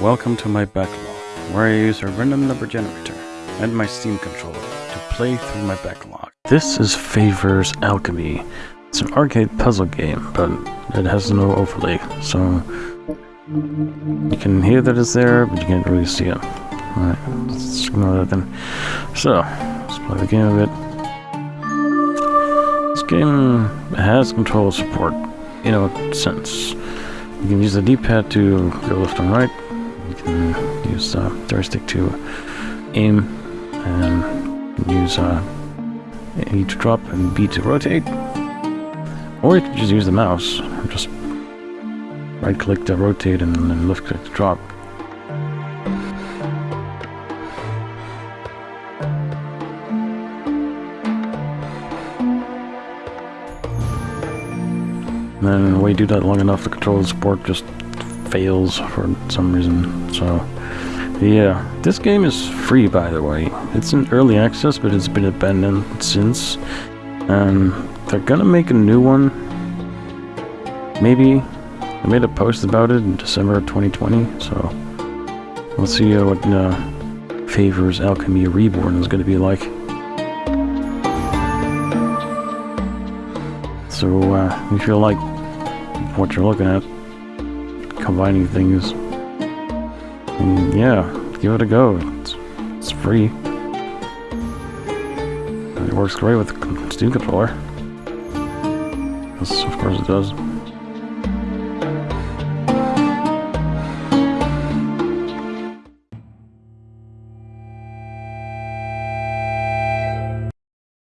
Welcome to my backlog, where I use a random number generator and my Steam controller to play through my backlog. This is Favors Alchemy. It's an arcade puzzle game, but it has no overlay, so you can hear that it's there, but you can't really see it. Alright, let's ignore that then. So, let's play the game a bit. This game has control support, in a sense. You can use the D-pad to go left and right. You can use the joystick to aim, and use uh, A to drop and B to rotate. Or you can just use the mouse, just right click to rotate and then left click to drop. And then when you do that long enough, the controller support just fails for some reason. So, yeah, this game is free, by the way. It's in early access, but it's been abandoned since. And they're gonna make a new one. Maybe. I made a post about it in December 2020, so we'll see uh, what uh, Favors Alchemy Reborn is gonna be like. So, uh, if you like what you're looking at, combining things, and yeah, give it a go. It's, it's free. And it works great with Steam controller. Yes, of course it does.